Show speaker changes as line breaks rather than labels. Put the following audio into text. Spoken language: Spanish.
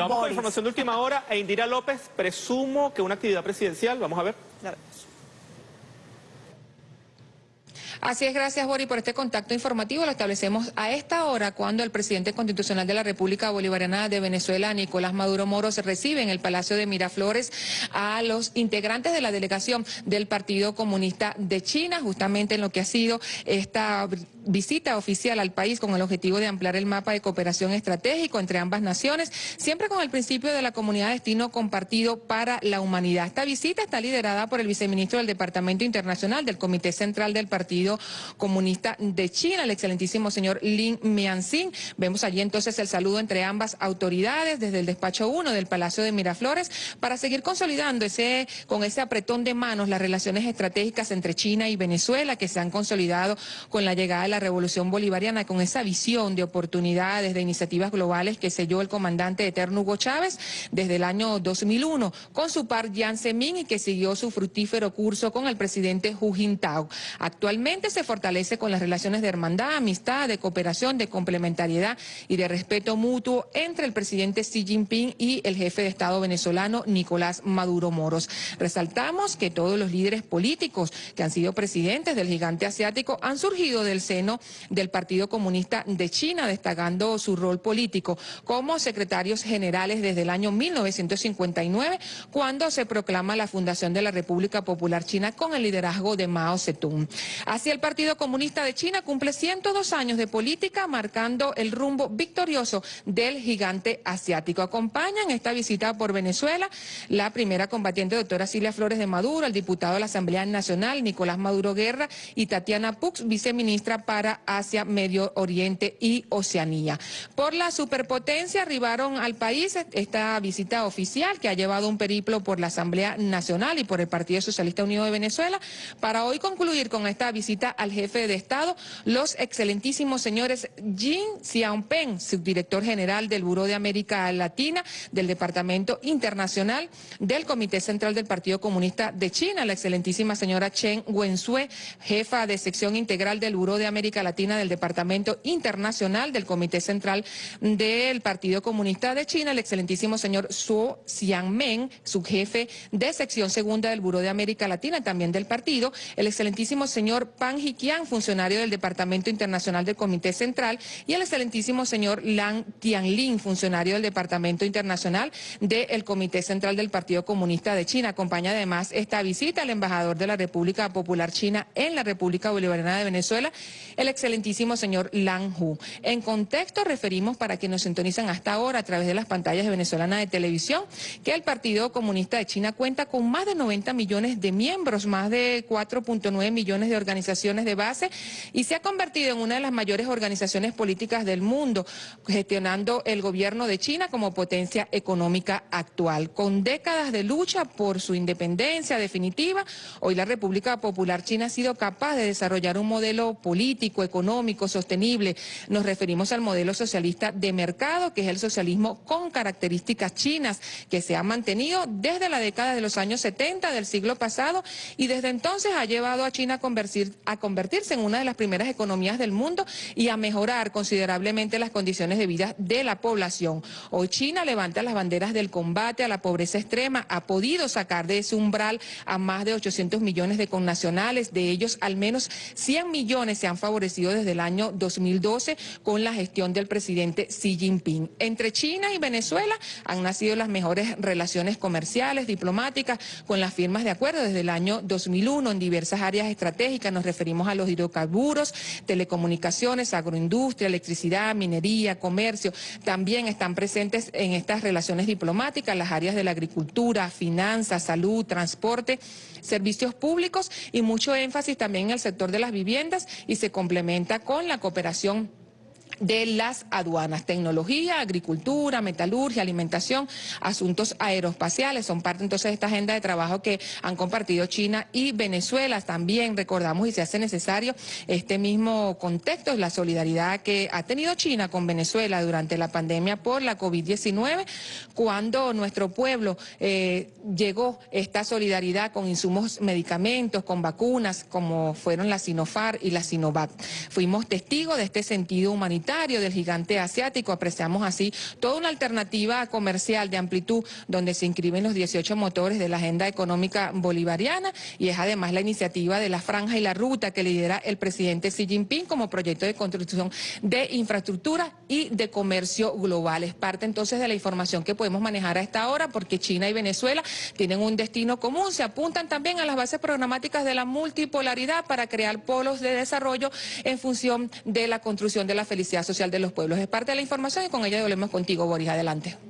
Vamos con información de última hora. E Indira López, presumo que una actividad presidencial. Vamos a ver.
Así es, gracias Bori por este contacto informativo. Lo establecemos a esta hora cuando el presidente constitucional de la República Bolivariana de Venezuela, Nicolás Maduro Moros, recibe en el Palacio de Miraflores a los integrantes de la delegación del Partido Comunista de China, justamente en lo que ha sido esta visita oficial al país con el objetivo de ampliar el mapa de cooperación estratégico entre ambas naciones, siempre con el principio de la comunidad de destino compartido para la humanidad. Esta visita está liderada por el viceministro del Departamento Internacional del Comité Central del Partido Comunista de China, el excelentísimo señor Lin Mianxin. Vemos allí entonces el saludo entre ambas autoridades desde el despacho 1 del Palacio de Miraflores para seguir consolidando ese, con ese apretón de manos las relaciones estratégicas entre China y Venezuela que se han consolidado con la llegada la revolución bolivariana, con esa visión de oportunidades, de iniciativas globales que selló el comandante eterno Hugo Chávez desde el año 2001 con su par Jiang Zemin y que siguió su fructífero curso con el presidente Hu Jintao. Actualmente se fortalece con las relaciones de hermandad, amistad, de cooperación, de complementariedad y de respeto mutuo entre el presidente Xi Jinping y el jefe de Estado venezolano Nicolás Maduro Moros. Resaltamos que todos los líderes políticos que han sido presidentes del gigante asiático han surgido del del Partido Comunista de China, destacando su rol político como secretarios generales desde el año 1959, cuando se proclama la fundación de la República Popular China con el liderazgo de Mao Zedong. Así el Partido Comunista de China cumple 102 años de política, marcando el rumbo victorioso del gigante asiático. Acompañan esta visita por Venezuela la primera combatiente doctora Silvia Flores de Maduro, el diputado de la Asamblea Nacional Nicolás Maduro Guerra y Tatiana Pux, viceministra para Asia, Medio Oriente y Oceanía. Por la superpotencia arribaron al país esta visita oficial que ha llevado un periplo por la Asamblea Nacional y por el Partido Socialista Unido de Venezuela para hoy concluir con esta visita al jefe de Estado, los excelentísimos señores Jin Xiaopeng, subdirector general del Buró de América Latina, del Departamento Internacional del Comité Central del Partido Comunista de China, la excelentísima señora Chen Wenzhue, jefa de sección integral del Buró de América Latina del Departamento Internacional del Comité Central del Partido Comunista de China, el excelentísimo señor Su Xiangmeng, subjefe de sección segunda del Buró de América Latina, también del partido, el excelentísimo señor Pan Hikian, funcionario del Departamento Internacional del Comité Central, y el excelentísimo señor Lang Tianlin, funcionario del Departamento Internacional del Comité Central del Partido Comunista de China. Acompaña además esta visita al embajador de la República Popular China en la República Bolivariana de Venezuela, el excelentísimo señor Lang Hu. En contexto, referimos para que nos sintonizan hasta ahora a través de las pantallas de venezolana de televisión, que el Partido Comunista de China cuenta con más de 90 millones de miembros, más de 4.9 millones de organizaciones de base y se ha convertido en una de las mayores organizaciones políticas del mundo, gestionando el gobierno de China como potencia económica actual. Con décadas de lucha por su independencia definitiva, hoy la República Popular China ha sido capaz de desarrollar un modelo político, económico, sostenible. Nos referimos al modelo socialista de mercado, que es el socialismo con características chinas, que se ha mantenido desde la década de los años 70 del siglo pasado y desde entonces ha llevado a China a convertir, a convertirse en una de las primeras economías del mundo y a mejorar considerablemente las condiciones de vida de la población. Hoy China levanta las banderas del combate a la pobreza extrema, ha podido sacar de ese umbral a más de 800 millones de connacionales, de ellos al menos 100 millones se han favorecido desde el año 2012 con la gestión del presidente Xi Jinping. Entre China y Venezuela han nacido las mejores relaciones comerciales, diplomáticas, con las firmas de acuerdo desde el año 2001 en diversas áreas estratégicas. Nos referimos a los hidrocarburos, telecomunicaciones, agroindustria, electricidad, minería, comercio. También están presentes en estas relaciones diplomáticas las áreas de la agricultura, finanzas, salud, transporte, servicios públicos y mucho énfasis también en el sector de las viviendas y se complementa con la cooperación de las aduanas. Tecnología, agricultura, metalurgia, alimentación, asuntos aeroespaciales son parte entonces de esta agenda de trabajo que han compartido China y Venezuela. También recordamos y se hace necesario este mismo contexto, la solidaridad que ha tenido China con Venezuela durante la pandemia por la COVID-19, cuando nuestro pueblo eh, llegó esta solidaridad con insumos, medicamentos, con vacunas, como fueron la Sinofar y la Sinovac. Fuimos testigos de este sentido humanitario del gigante asiático. Apreciamos así toda una alternativa comercial de amplitud donde se inscriben los 18 motores de la agenda económica bolivariana y es además la iniciativa de la franja y la ruta que lidera el presidente Xi Jinping como proyecto de construcción de infraestructura y de comercio global. Es parte entonces de la información que podemos manejar a esta hora porque China y Venezuela tienen un destino común, se apuntan también a las bases programáticas de la multipolaridad para crear polos de desarrollo en función de la construcción de la felicidad social de los pueblos. Es parte de la información y con ella volvemos contigo, Boris. Adelante.